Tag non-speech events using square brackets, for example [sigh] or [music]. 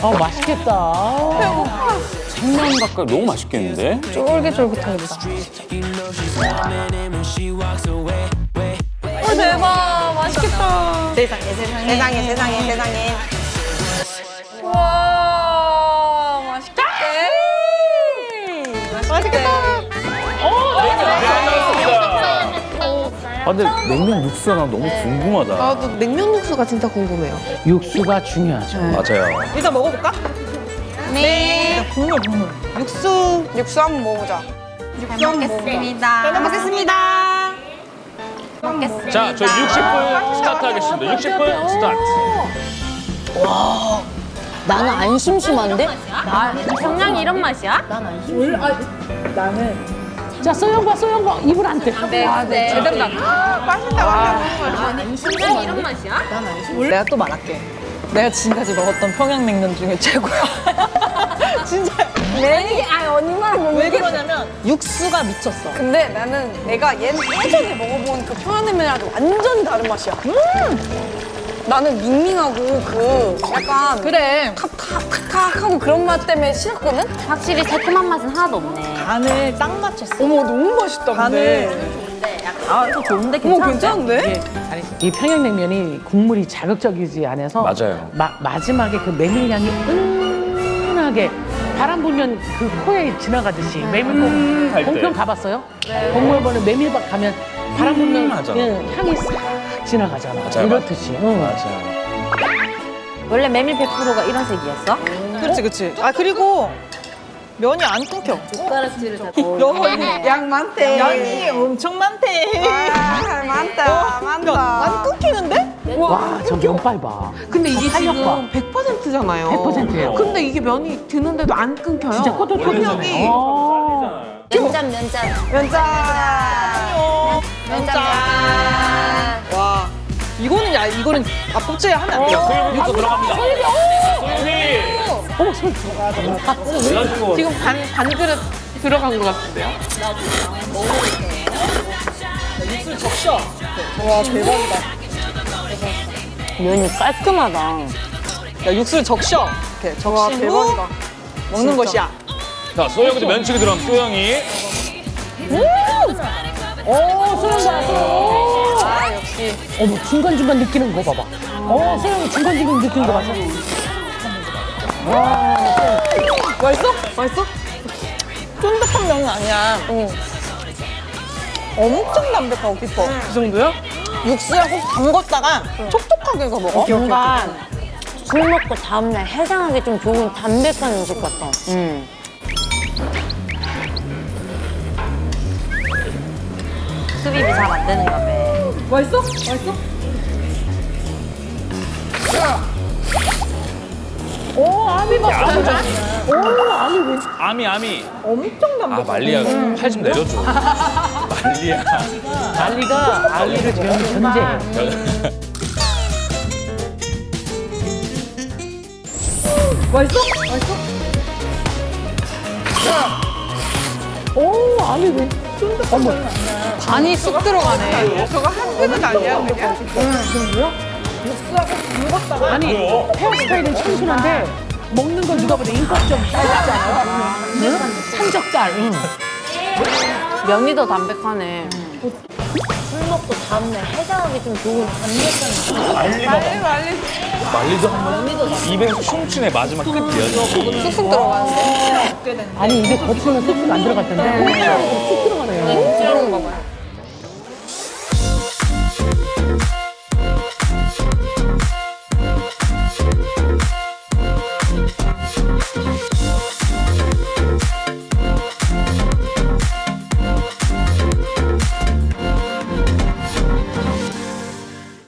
어 맛있겠다. 생면 가까이 너무 맛있겠는데? 쫄깃쫄깃하겠다. 어, 대박. 맛있겠다. 세상에 세상에 세상에 세상에 세상에 아, 근데 냉면 육수가 나 너무 궁금하다. 나도 냉면 국수가 진짜 궁금해요 육수가 중요하죠. 맞아요. 일단 먹어볼까? 네 국물 국물 육수 육수 한번 먹어보자. 먹겠습니다 잘 먹겠습니다 자, 저희 60분 스타트 하겠습니다. 60분 스타트. 나는 안 심심한데? 정량이 이런 맛이야? 자 소영과 소영과 입을 안 대. 네, 네. 제대로다. 맛있다 정량이 이런 맛이야? 내가 또 말할게 내가 지금까지 먹었던 평양냉면 중에 최고야 [laughs] 진짜 왜? 아 언니만 못왜 그러냐면 육수가 미쳤어 근데 나는 내가 예, 예전에 먹어본 그 평양냉면이랑 완전 다른 맛이야. 나는 밍밍하고 그 약간 그래 탁탁탁탁 하고 그런 맛 때문에 싫었거든? 확실히 새콤한 맛은 하나도 없네. 간을 딱 맞췄어 어머 너무 맛있다 간을 아 이거 좋은데 어머 괜찮은데? 괜찮은데? 아니, 이 평양냉면이 국물이 자극적이지 않아서 맞아요. 마, 마지막에 그 메밀향이 은은하게 바람 불면 그 코에 지나가듯이 메밀국 할 때. 공평 가봤어요? 공무원은 메밀박 가면 바람 불면 하잖아. 예, 향이 싹 지나가잖아. 맞아요. 이렇듯이. 응. 맞아요. 원래 메밀 100%가 이런 색이었어? 그렇지 그렇지 아 그리고 면이 안 끊겨 숟가락질을 잡고. 여, 양 많대 양이 엄청 많대 아, 많다 많다 안 끊기는데? 와, 저 면발 봐. 근데 이게. 지금 100%잖아요. 100%예요. 근데 이게 면이 드는데도 안 끊겨요. 진짜 꼬들꼬들하네. 어. 면짠 면짠. 면장 면짠. 와 이거는 야 이거는 앞접시에 하면 안 돼요. 소유부터 들어갑니다. 소유비! 어머, 소리 그래가지고 지금 반, 반 그릇 들어간 것 같은데요? 와 대박이다. 면이 깔끔하다. 야 육수를 적셔. 이렇게. 적신 후 먹는 것이야. 자, 소영이도 면치기 들어가면 소영이. 오. 아 역시 어머, 중간중간 느끼는 거 봐봐. 어, 소영이 중간중간 느끼는 거 봐서. 맛있어? 맛있어? 쫀득한 면은 아니야 엄청 담백하고 깊어 그 정도야? 육수에 꼭 담궜다가 촉촉하게 해서 먹어 뭔가 술 먹고 다음날 해장하기 좀 좋은 담백한 음식 같아. 음. 수비비 잘 안 되는가 봐. 맛있어? 맛있어? 오, 아미 봐. 오, 아미 왜. 아미, 아미. 엄청 담백해 아, 말리야. 팔 좀 내려줘. [laughs] 말리야. 알리가 알리를 재우는 견제. 맛있어? 맛있어? 오, 아미 왜. 어머, 간이 쑥 들어가네. 저거 한 그릇 아니야 그냥? 아니, 헤어스타일은 청순한데 먹는 건 누가 봐도 인격적 딸이잖아. 응? 응. 면이 더 담백하네. 술 먹고 다음날 해장하기 좀 좋은 담백한 음식. 말리가 말리도 한번 입에서 춤추네 마지막 끝이야. 쑥쑥 들어가는데. 아니, 이게 겉으로는 쑥쑥 안 들어갈 텐데. 쑥 들어가네요. 그런가 봐요.